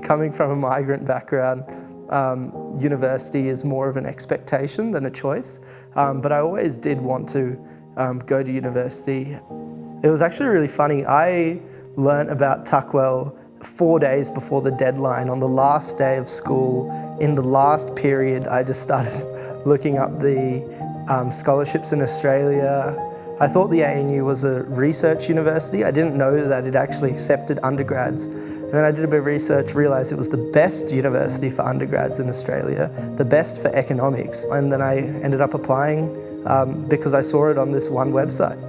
Coming from a migrant background, um, university is more of an expectation than a choice, um, but I always did want to um, go to university. It was actually really funny. I learnt about Tuckwell four days before the deadline on the last day of school. In the last period, I just started looking up the um, scholarships in Australia, I thought the ANU was a research university. I didn't know that it actually accepted undergrads. And then I did a bit of research, realised it was the best university for undergrads in Australia, the best for economics. And then I ended up applying um, because I saw it on this one website.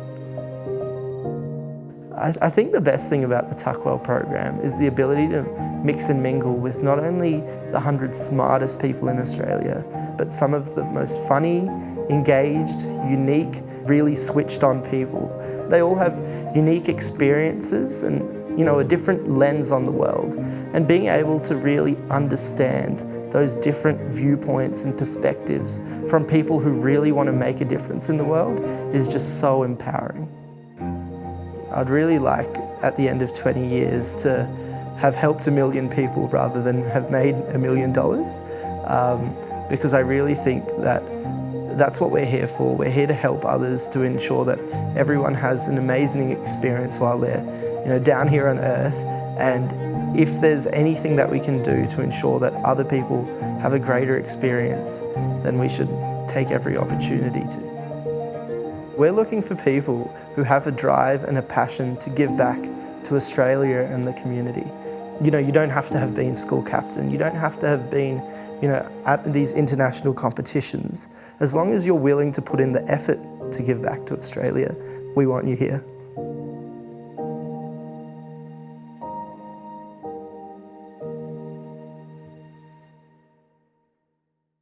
I, I think the best thing about the Tuckwell program is the ability to mix and mingle with not only the 100 smartest people in Australia, but some of the most funny, engaged, unique, really switched on people. They all have unique experiences and you know, a different lens on the world. And being able to really understand those different viewpoints and perspectives from people who really want to make a difference in the world is just so empowering. I'd really like, at the end of 20 years, to have helped a million people rather than have made a million dollars. Um, because I really think that that's what we're here for. We're here to help others to ensure that everyone has an amazing experience while they're you know, down here on earth. And if there's anything that we can do to ensure that other people have a greater experience, then we should take every opportunity to. We're looking for people who have a drive and a passion to give back to Australia and the community. You know, you don't have to have been school captain, you don't have to have been, you know, at these international competitions. As long as you're willing to put in the effort to give back to Australia, we want you here.